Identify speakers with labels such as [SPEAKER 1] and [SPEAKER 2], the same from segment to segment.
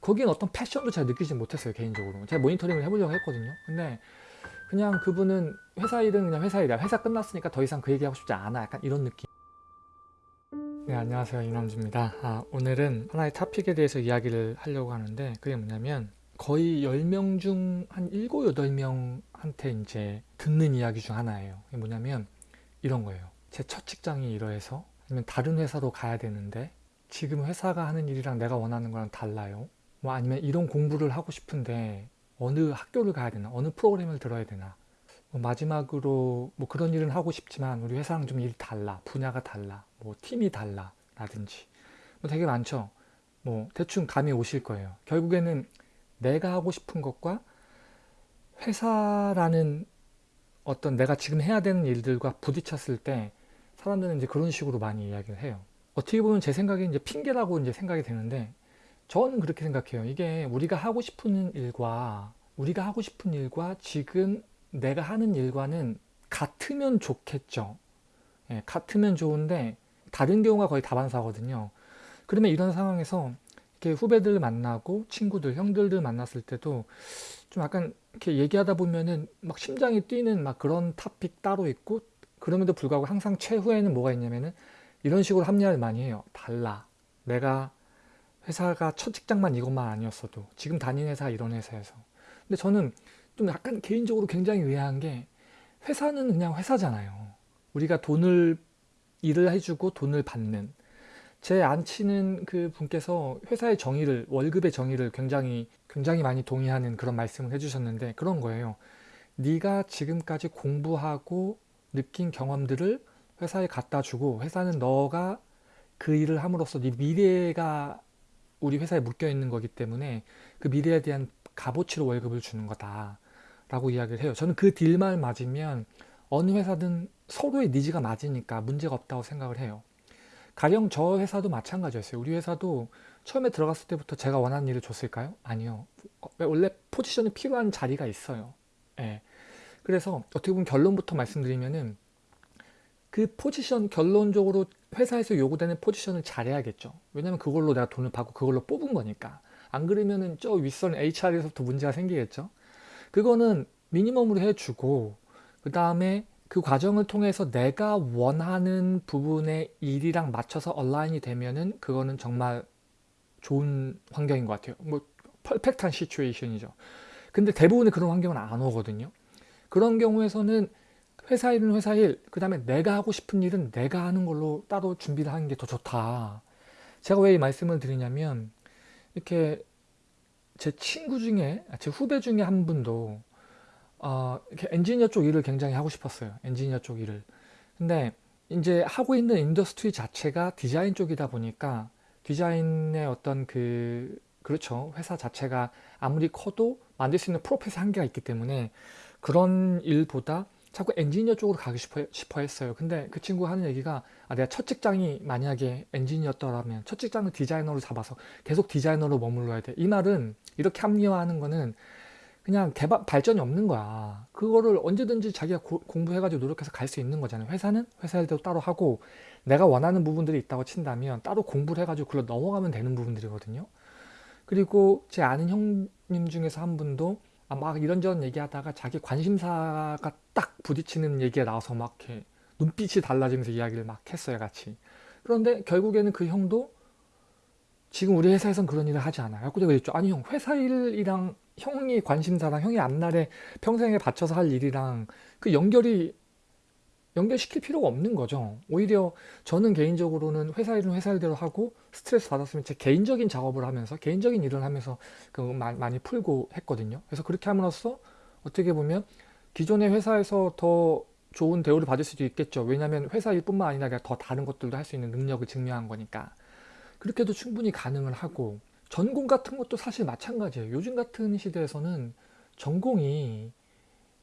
[SPEAKER 1] 거기엔 어떤 패션도 잘 느끼지 못했어요 개인적으로. 제가 모니터링을 해보려고 했거든요. 근데 그냥 그분은 회사 일은 그냥 회사 일이야. 회사 끝났으니까 더 이상 그 얘기하고 싶지 않아. 약간 이런 느낌. 네 안녕하세요. 이남주입니다. 아, 오늘은 하나의 토픽에 대해서 이야기를 하려고 하는데 그게 뭐냐면 거의 10명 중 한 7, 8명한테 이제 듣는 이야기 중 하나예요. 그게 뭐냐면 이런 거예요. 제 첫 직장이 이러해서 아니면 다른 회사로 가야 되는데 지금 회사가 하는 일이랑 내가 원하는 거랑 달라요 뭐 아니면 이런 공부를 하고 싶은데 어느 학교를 가야 되나 어느 프로그램을 들어야 되나. 뭐 마지막으로 뭐 그런 일은 하고 싶지만 우리 회사랑 좀 일이 달라 분야가 달라 뭐 팀이 달라 라든지. 뭐 되게 많죠. 뭐 대충 감이 오실 거예요. 결국에는 내가 하고 싶은 것과 회사라는 어떤 내가 지금 해야 되는 일들과 부딪혔을 때 사람들은 이제 그런 식으로 많이 이야기를 해요. 어떻게 보면 제 생각에 이제 핑계라고 이제 생각이 되는데 저는 그렇게 생각해요. 이게 우리가 하고 싶은 일과 우리가 하고 싶은 일과 지금 내가 하는 일과는 같으면 좋겠죠. 예, 같으면 좋은데 다른 경우가 거의 다반사거든요. 그러면 이런 상황에서 이렇게 후배들 만나고 친구들, 형들들 만났을 때도 좀 약간 이렇게 얘기하다 보면은 막 심장이 뛰는 막 그런 탑픽 따로 있고 그럼에도 불구하고 항상 최후에는 뭐가 있냐면은 이런 식으로 합리화를 많이 해요. 달라. 내가 회사가 첫 직장만 이것만 아니었어도 지금 다니는 회사 이런 회사에서 근데 저는 좀 약간 개인적으로 굉장히 의아한 게 회사는 그냥 회사잖아요. 우리가 돈을 일을 해주고 돈을 받는 제 안 치는 그 분께서 회사의 정의를 월급의 정의를 굉장히 굉장히 많이 동의하는 그런 말씀을 해주셨는데 그런 거예요. 네가 지금까지 공부하고 느낀 경험들을 회사에 갖다 주고 회사는 너가 그 일을 함으로써 네 미래가 우리 회사에 묶여 있는 거기 때문에 그 미래에 대한 값어치로 월급을 주는 거다 라고 이야기를 해요. 저는 그 딜만 맞으면 어느 회사든 서로의 니즈가 맞으니까 문제가 없다고 생각을 해요. 가령 저 회사도 마찬가지였어요. 우리 회사도 처음에 들어갔을 때부터 제가 원하는 일을 줬을까요? 아니요. 원래 포지션이 필요한 자리가 있어요. 예. 그래서 어떻게 보면 결론부터 말씀드리면은 그 포지션 결론적으로 회사에서 요구되는 포지션을 잘해야겠죠. 왜냐면 그걸로 내가 돈을 받고 그걸로 뽑은 거니까. 안 그러면은 저 윗선 HR에서부터 문제가 생기겠죠. 그거는 미니멈으로 해주고 그 다음에 그 과정을 통해서 내가 원하는 부분의 일이랑 맞춰서 얼라인이 되면은 그거는 정말 좋은 환경인 것 같아요. 뭐 퍼펙트한 시츄에이션이죠. 근데 대부분의 그런 환경은 안 오거든요. 그런 경우에서는 회사 일은 회사 일, 그 다음에 내가 하고 싶은 일은 내가 하는 걸로 따로 준비를 하는 게 더 좋다. 제가 왜 이 말씀을 드리냐면 이렇게 제 친구 중에, 아, 제 후배 중에 한 분도 어, 이렇게 엔지니어 쪽 일을 굉장히 하고 싶었어요. 엔지니어 쪽 일을. 근데 이제 하고 있는 industry 자체가 디자인 쪽이다 보니까 디자인의 어떤 그 그렇죠. 회사 자체가 아무리 커도 만들 수 있는 profit 한계가 있기 때문에 그런 일보다 자꾸 엔지니어 쪽으로 가고 싶어, 싶어 했어요. 근데 그 친구가 하는 얘기가 아, 내가 첫 직장이 만약에 엔지니어였더라면 첫 직장을 디자이너로 잡아서 계속 디자이너로 머물러야 돼. 이 말은 이렇게 합리화하는 거는 그냥 개발, 발전이 없는 거야. 그거를 언제든지 자기가 고, 공부해가지고 노력해서 갈 수 있는 거잖아요. 회사는 회사 일대로 따로 하고 내가 원하는 부분들이 있다고 친다면 따로 공부를 해가지고 그걸로 넘어가면 되는 부분들이거든요. 그리고 제 아는 형님 중에서 한 분도 아, 막 이런저런 얘기하다가 자기 관심사가 딱 부딪히는 얘기가 나와서 막 눈빛이 달라지면서 이야기를 막 했어요 같이. 그런데 결국에는 그 형도 지금 우리 회사에선 그런 일을 하지 않아요. 그래서 그랬죠. 아니 형 회사 일이랑 형이 관심사랑 형이 앞날에 평생에 바쳐서 할 일이랑 그 연결이 연결시킬 필요가 없는 거죠. 오히려 저는 개인적으로는 회사 일은 회사 일대로 하고 스트레스 받았으면 제 개인적인 작업을 하면서 개인적인 일을 하면서 그 많이 풀고 했거든요. 그래서 그렇게 함으로써 어떻게 보면 기존의 회사에서 더 좋은 대우를 받을 수도 있겠죠. 왜냐하면 회사 일뿐만 아니라 더 다른 것들도 할 수 있는 능력을 증명한 거니까. 그렇게도 충분히 가능을 하고 전공 같은 것도 사실 마찬가지예요. 요즘 같은 시대에서는 전공이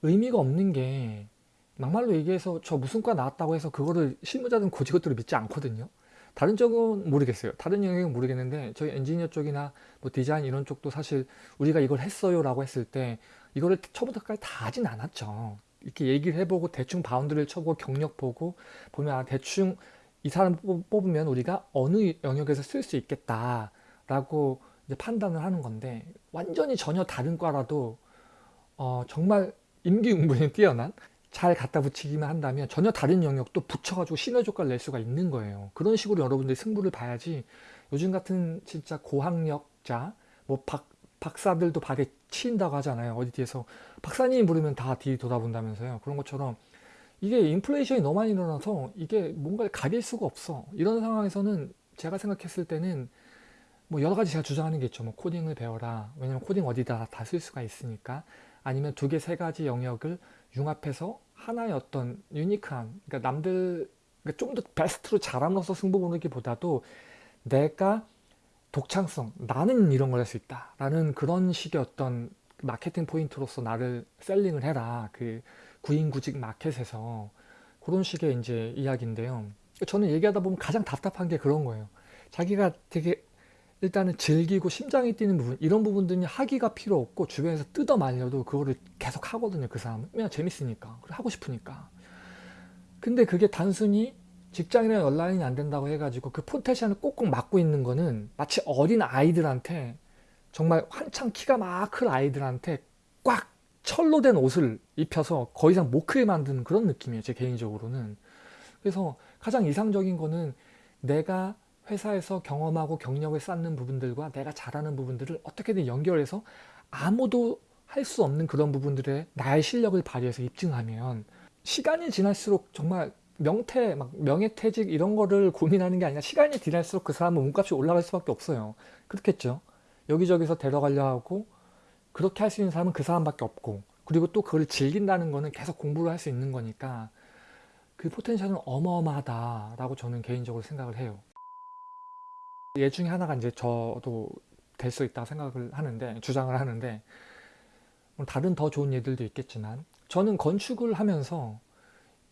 [SPEAKER 1] 의미가 없는 게 막말로 얘기해서 저 무슨 과 나왔다고 해서 그거를 실무자든 고직원들을 믿지 않거든요. 다른 쪽은 모르겠어요. 다른 영역은 모르겠는데 저희 엔지니어 쪽이나 뭐 디자인 이런 쪽도 사실 우리가 이걸 했어요 라고 했을 때 이거를 처음부터까지 다 하진 않았죠. 이렇게 얘기를 해보고 대충 바운드를 쳐보고 경력 보고 보면 아, 대충 이 사람 뽑으면 우리가 어느 영역에서 쓸 수 있겠다 라고 이제 판단을 하는 건데 완전히 전혀 다른 과라도 어, 정말 임기응변이 뛰어난 잘 갖다 붙이기만 한다면 전혀 다른 영역도 붙여가지고 시너지 효과를 낼 수가 있는 거예요. 그런 식으로 여러분들이 승부를 봐야지 요즘 같은 진짜 고학력자 뭐 박, 박사들도 발에 치인다고 하잖아요. 어디 뒤에서 박사님 부르면 다 뒤 돌아본다면서요. 그런 것처럼 이게 인플레이션이 너무 많이 일어나서 이게 뭔가를 가릴 수가 없어. 이런 상황에서는 제가 생각했을 때는 뭐 여러 가지 제가 주장하는 게 있죠. 뭐 코딩을 배워라. 왜냐면 코딩 어디다 다 쓸 수가 있으니까. 아니면 두 개, 세 가지 영역을 융합해서 하나의 어떤 unique한, 그러니까 남들 그러니까 좀 더 베스트로 잘함으로써 승부 보는 게보다도 내가 독창성, 나는 이런 걸 할 수 있다. 라는 그런 식의 어떤 마케팅 포인트로서 나를 selling을 해라. 그 구인구직 마켓에서 그런 식의 이제 이야기인데요. 저는 얘기하다 보면 가장 답답한 게 그런 거예요. 자기가 되게 일단은 즐기고 심장이 뛰는 부분 이런 부분들이 하기가 필요 없고 주변에서 뜯어 말려도 그거를 계속 하거든요 그 사람은. 그냥 재밌으니까 하고 싶으니까. 근데 그게 단순히 직장이랑 연락이 안 된다고 해가지고 그 포텐셜을 꼭꼭 막고 있는 거는 마치 어린 아이들한테 정말 한창 키가 막 클 아이들한테 꽉 철로 된 옷을 입혀서 거 이상 못 크게 만드는 그런 느낌이에요 제 개인적으로는. 그래서 가장 이상적인 거는 내가 회사에서 경험하고 경력을 쌓는 부분들과 내가 잘하는 부분들을 어떻게든 연결해서 아무도 할 수 없는 그런 부분들에 나의 실력을 발휘해서 입증하면 시간이 지날수록 정말 명퇴, 막 명예퇴직 이런 거를 고민하는 게 아니라 시간이 지날수록 그 사람은 몸값이 올라갈 수밖에 없어요. 그렇겠죠. 여기저기서 데려가려 하고 그렇게 할 수 있는 사람은 그 사람밖에 없고 그리고 또 그걸 즐긴다는 거는 계속 공부를 할 수 있는 거니까 그 포텐셜은 어마어마하다라고 저는 개인적으로 생각을 해요. 예 중에 하나가 이제 저도 될 수 있다고 생각을 하는데 주장을 하는데 뭐 다른 더 좋은 예들도 있겠지만 저는 건축을 하면서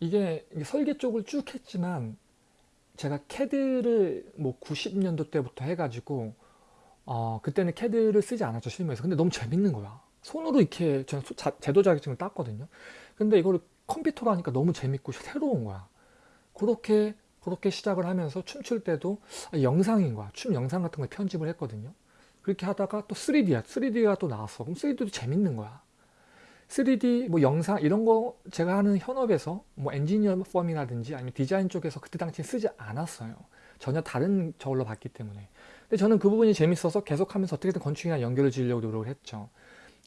[SPEAKER 1] 이게 설계 쪽을 쭉 했지만 제가 캐드를 뭐 90년도 때부터 해가지고 어 그때는 캐드를 쓰지 않았죠 실무에서. 근데 너무 재밌는 거야. 손으로 이렇게 저는 제도 자격증을 땄거든요. 근데 이거를 컴퓨터로 하니까 너무 재밌고 새로운 거야. 그렇게 그렇게 시작을 하면서 춤출 때도 영상인 거야. 춤 영상 같은 걸 편집을 했거든요. 그렇게 하다가 또 3D야. 3D가 또 나왔어. 그럼 3D도 재밌는 거야. 3D 뭐 영상 이런 거 제가 하는 현업에서 뭐 엔지니어 펌이라든지 아니면 디자인 쪽에서 그때 당시에 쓰지 않았어요. 전혀 다른 저걸로 봤기 때문에. 근데 저는 그 부분이 재밌어서 계속하면서 어떻게든 건축이랑 연결을 지으려고 노력을 했죠.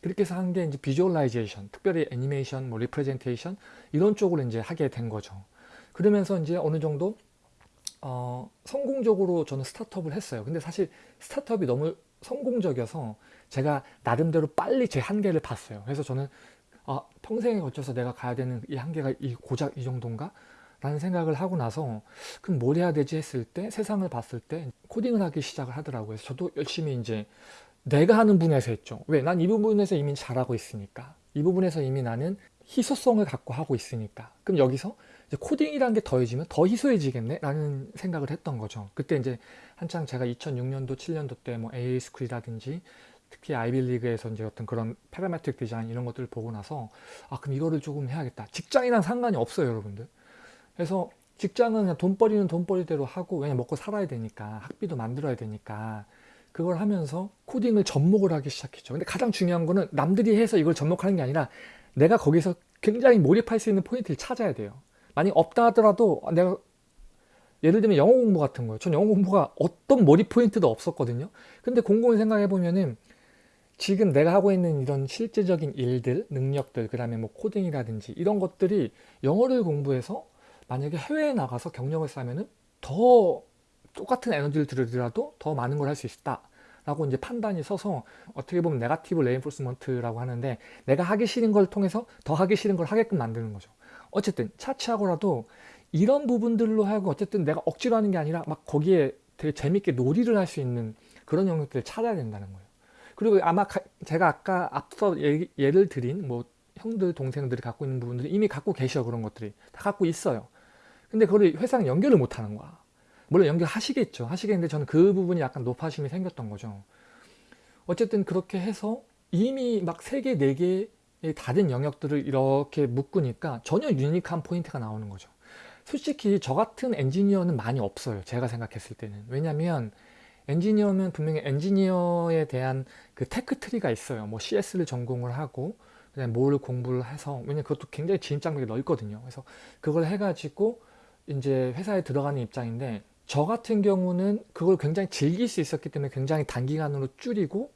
[SPEAKER 1] 그렇게 해서 한 게 이제 visualization, 특별히 애니메이션, 뭐 representation 이런 쪽으로 이제 하게 된 거죠. 그러면서 이제 어느 정도 어, 성공적으로 저는 스타트업을 했어요. 근데 사실 스타트업이 너무 성공적이어서 제가 나름대로 빨리 제 한계를 봤어요. 그래서 저는 아, 평생에 걸쳐서 내가 가야 되는 이 한계가 이 고작 이 정도인가? 라는 생각을 하고 나서 그럼 뭘 해야 되지 했을 때 세상을 봤을 때 코딩을 하기 시작을 하더라고요. 저도 열심히 이제 내가 하는 분야에서 했죠. 왜? 난 이 부분에서 이미 잘하고 있으니까. 이 부분에서 이미 나는 희소성을 갖고 하고 있으니까. 그럼 여기서 코딩이라는 게 더해지면 더 희소해지겠네? 라는 생각을 했던 거죠. 그때 이제 한창 제가 2006년도 7년도 때 뭐 AA 스쿨이라든지 특히 아이비리그에서 이제 어떤 그런 parametric 디자인 이런 것들을 보고 나서 아 그럼 이거를 조금 해야겠다. 직장이랑 상관이 없어요 여러분들. 그래서 직장은 그냥 돈벌이는 돈벌이대로 하고 왜냐 먹고 살아야 되니까 학비도 만들어야 되니까 그걸 하면서 코딩을 접목을 하기 시작했죠. 근데 가장 중요한 거는 남들이 해서 이걸 접목하는 게 아니라 내가 거기서 굉장히 몰입할 수 있는 포인트를 찾아야 돼요 만약 없다 하더라도 내가 예를 들면 영어 공부 같은 거예요. 전 영어 공부가 어떤 머리 포인트도 없었거든요. 근데 곰곰이 생각해 보면은 지금 내가 하고 있는 이런 실제적인 일들, 능력들, 그 다음에 뭐 코딩이라든지 이런 것들이 영어를 공부해서 만약에 해외에 나가서 경력을 쌓으면은 더 똑같은 에너지를 들이더라도 더 많은 걸 할 수 있다. 라고 이제 판단이 서서 어떻게 보면 negative reinforcement라고 하는데 내가 하기 싫은 걸 통해서 더 하기 싫은 걸 하게끔 만드는 거죠. 어쨌든 차치하고라도 이런 부분들로 하고 어쨌든 내가 억지로 하는 게 아니라 막 거기에 되게 재밌게 놀이를 할 수 있는 그런 영역들을 찾아야 된다는 거예요. 그리고 아마 가, 제가 아까 앞서 예, 예를 드린 뭐 형들 동생들이 갖고 있는 부분들이 이미 갖고 계셔 그런 것들이 다 갖고 있어요. 근데 그걸 회사랑 연결을 못 하는 거야. 물론 연결하시겠죠. 하시겠는데 저는 그 부분이 약간 노파심이 생겼던 거죠. 어쨌든 그렇게 해서 이미 막 3개, 4개 다른 영역들을 이렇게 묶으니까 전혀 유니크한 포인트가 나오는 거죠. 솔직히 저 같은 엔지니어는 많이 없어요. 제가 생각했을 때는. 왜냐면 엔지니어면 분명히 엔지니어에 대한 그 tech tree가 있어요. 뭐 CS를 전공을 하고 그다음에 뭘 공부를 해서 왜냐면 그것도 굉장히 진입 장벽이 넓거든요. 그래서 그걸 해가지고 이제 회사에 들어가는 입장인데 저 같은 경우는 그걸 굉장히 즐길 수 있었기 때문에 굉장히 단기간으로 줄이고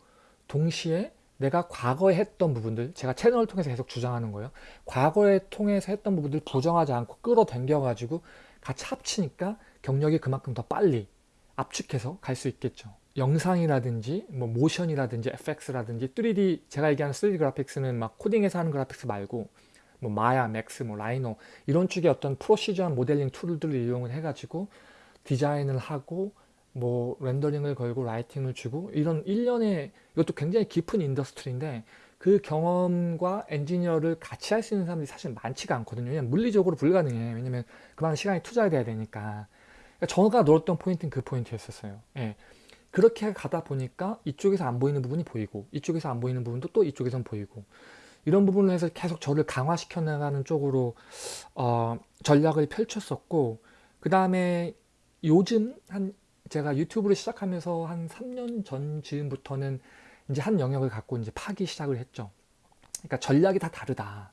[SPEAKER 1] 동시에 내가 과거에 했던 부분들 제가 채널을 통해서 계속 주장하는 거예요. 과거에 통해서 했던 부분들 부정하지 않고 끌어당겨 가지고 같이 합치니까 경력이 그만큼 더 빨리 압축해서 갈 수 있겠죠. 영상이라든지 뭐 모션이라든지 FX라든지 3D 제가 얘기하는 3D 그래픽스는 막 코딩해서 하는 그래픽스 말고 뭐 Maya, Max, 뭐 Rhino 이런 쪽의 어떤 procedural한 모델링 tool들을 이용을 해가지고 디자인을 하고 뭐 렌더링을 걸고 lighting을 주고 이런 일련의 이것도 굉장히 깊은 industry인데 그 경험과 엔지니어를 같이 할 수 있는 사람들이 사실 많지가 않거든요. 왜냐면 물리적으로 불가능해. 왜냐면 그만한 시간이 투자돼야 되니까. 그러니까 저가 놀았던 포인트는 그 포인트였었어요. 예. 그렇게 가다 보니까 이쪽에서 안 보이는 부분이 보이고 이쪽에서 안 보이는 부분도 또 이쪽에선 보이고 이런 부분을 해서 계속 저를 강화시켜 나가는 쪽으로 어, 전략을 펼쳤었고 그 다음에 요즘 한 제가 유튜브를 시작하면서 한 3년 전 즈음부터는 이제 한 영역을 갖고 이제 파기 시작을 했죠. 그러니까 전략이 다 다르다.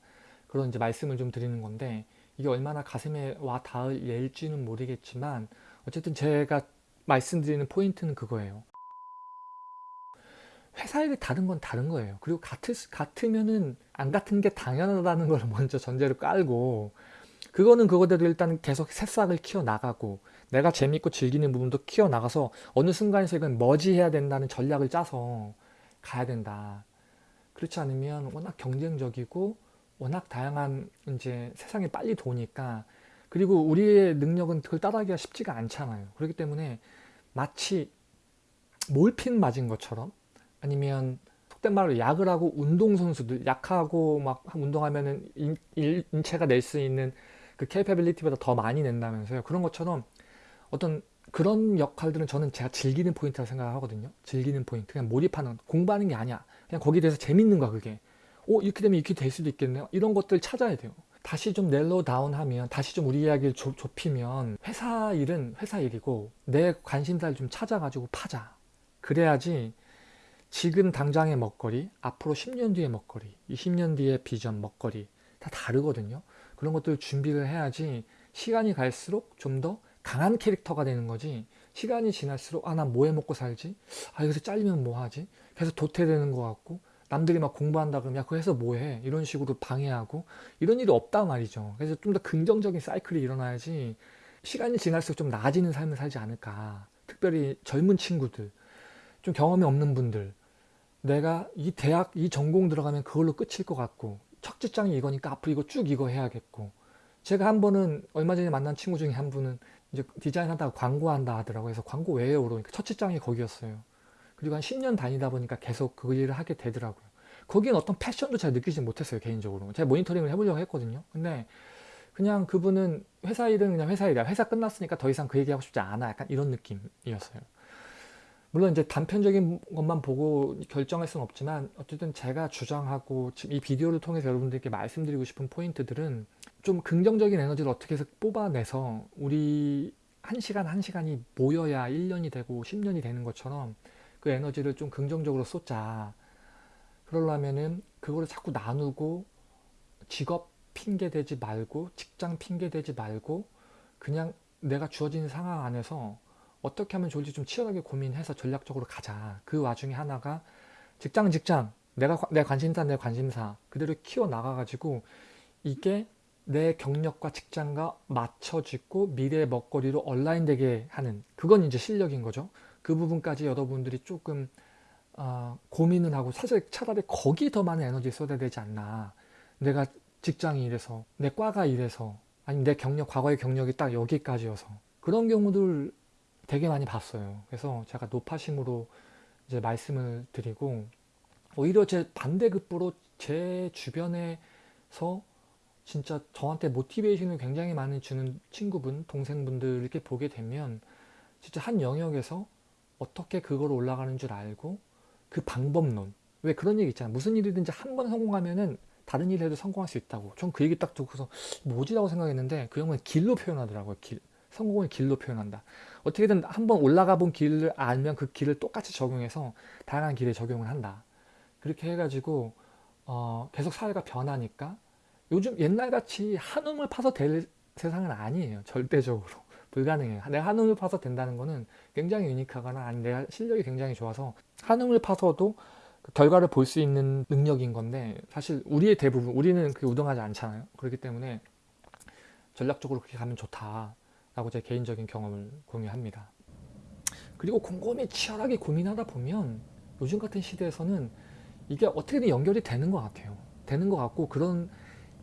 [SPEAKER 1] 그런 이제 말씀을 좀 드리는 건데 이게 얼마나 가슴에 와 닿을 예일지는 모르겠지만 어쨌든 제가 말씀드리는 포인트는 그거예요. 회사 일이 다른 건 다른 거예요. 그리고 같을, 같으면은 안 같은 게 당연하다는 걸 먼저 전제로 깔고 그거는 그거대로 일단 계속 새싹을 키워 나가고 내가 재밌고 즐기는 부분도 키워 나가서 어느 순간에서 이건 머지해야 된다는 전략을 짜서 가야 된다. 그렇지 않으면 워낙 경쟁적이고 워낙 다양한 이제 세상이 빨리 도니까 그리고 우리의 능력은 그걸 따라하기가 쉽지가 않잖아요. 그렇기 때문에 마치 몰핀 맞은 것처럼 아니면 속된 말로 약을 하고 운동선수들 약하고 막 운동하면은 인, 인체가 낼 수 있는 그 capability보다 더 많이 낸다면서요. 그런 것처럼 어떤 그런 역할들은 저는 제가 즐기는 포인트라고 생각하거든요. 즐기는 포인트. 그냥 몰입하는, 공부하는 게 아니야. 그냥 거기에 대해서 재밌는 거야, 그게. 오, 이렇게 되면 이렇게 될 수도 있겠네요. 이런 것들 찾아야 돼요. 다시 좀 narrow down 하면, 다시 좀 우리 이야기를 좁, 좁히면, 회사 일은 회사 일이고, 내 관심사를 좀 찾아가지고 파자. 그래야지 지금 당장의 먹거리, 앞으로 10년 뒤의 먹거리, 20년 뒤의 비전 먹거리, 다 다르거든요. 그런 것들 준비를 해야지 시간이 갈수록 좀 더 강한 캐릭터가 되는 거지. 시간이 지날수록 아 난 뭐 해 먹고 살지? 아 여기서 잘리면 뭐 하지? 계속 도태되는 것 같고 남들이 막 공부한다 그러면 야 그거 해서 뭐 해? 이런 식으로 방해하고 이런 일이 없다 말이죠. 그래서 좀 더 긍정적인 사이클이 일어나야지 시간이 지날수록 좀 나아지는 삶을 살지 않을까. 특별히 젊은 친구들 좀 경험이 없는 분들. 내가 이 대학 이 전공 들어가면 그걸로 끝일 것 같고 첫 직장이 이거니까 앞으로 이거 쭉 이거 해야겠고 제가 한 번은 얼마 전에 만난 친구 중에 한 분은 이제 디자인 하다가 광고한다 하더라고요. 그래서 광고 왜요? 그러니까 첫 직장이 거기였어요. 그리고 한 10년 다니다 보니까 계속 그 일을 하게 되더라고요. 거기엔 어떤 패션도 잘 느끼지 못했어요, 개인적으로. 제가 모니터링을 해보려고 했거든요. 근데 그냥 그분은 회사 일은 그냥 회사 일이야. 회사 끝났으니까 더 이상 그 얘기하고 싶지 않아. 약간 이런 느낌이었어요. 물론 이제 단편적인 것만 보고 결정할 수는 없지만 어쨌든 제가 주장하고 지금 이 비디오를 통해서 여러분들께 말씀드리고 싶은 포인트들은 좀 긍정적인 에너지를 어떻게 해서 뽑아내서 우리 한 시간 한 시간이 모여야 1년이 되고 10년이 되는 것처럼 그 에너지를 좀 긍정적으로 쏟자. 그러려면은 그거를 자꾸 나누고 직업 핑계 대지 말고 직장 핑계 대지 말고 그냥 내가 주어진 상황 안에서 어떻게 하면 좋을지 좀 치열하게 고민해서 전략적으로 가자. 그 와중에 하나가 직장 직장 내가 내 관심사 내 관심사 그대로 키워 나가 가지고 이게 내 경력과 직장과 맞춰짓고 미래의 먹거리로 온라인되게 하는 그건 이제 실력인 거죠. 그 부분까지 여러분들이 조금 어, 고민을 하고 사실 차라리 거기 더 많은 에너지 쏟아야 되지 않나. 내가 직장이 이래서 내 과가 이래서 아니면 내 경력 과거의 경력이 딱 여기까지여서 그런 경우들 되게 많이 봤어요. 그래서 제가 노파심으로 이제 말씀을 드리고 오히려 제 반대급부로 제 주변에서 진짜 저한테 모티베이션을 굉장히 많이 주는 친구분, 동생분들 이렇게 보게 되면 진짜 한 영역에서 어떻게 그걸 올라가는 줄 알고 그 방법론 왜 그런 얘기 있잖아요. 무슨 일이든지 한 번 성공하면은 다른 일 해도 성공할 수 있다고. 전 그 얘기 딱 듣고서 뭐지라고 생각했는데 그 형은 길로 표현하더라고요. 길. 성공을 길로 표현한다. 어떻게든 한번 올라가 본 길을 알면 그 길을 똑같이 적용해서 다양한 길에 적용을 한다. 그렇게 해가지고 어, 계속 사회가 변하니까 요즘 옛날같이 한움을 파서 될 세상은 아니에요. 절대적으로. 불가능해요. 내가 한움을 파서 된다는 거는 굉장히 유니크하거나 아니 내가 실력이 굉장히 좋아서 한움을 파서도 그 결과를 볼 수 있는 능력인 건데 사실 우리의 대부분 우리는 그게 우등하지 않잖아요. 그렇기 때문에 전략적으로 그렇게 가면 좋다 라고 제 개인적인 경험을 공유합니다. 그리고 곰곰이 치열하게 고민하다 보면 요즘 같은 시대에서는 이게 어떻게든 연결이 되는 것 같아요. 되는 것 같고 그런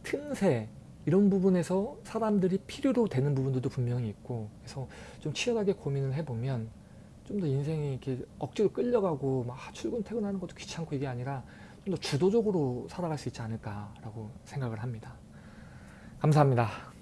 [SPEAKER 1] 틈새 이런 부분에서 사람들이 필요로 되는 부분들도 분명히 있고 그래서 좀 치열하게 고민을 해보면 좀 더 인생이 이렇게 억지로 끌려가고 막 출근 퇴근하는 것도 귀찮고 이게 아니라 좀 더 주도적으로 살아갈 수 있지 않을까라고 생각을 합니다. 감사합니다.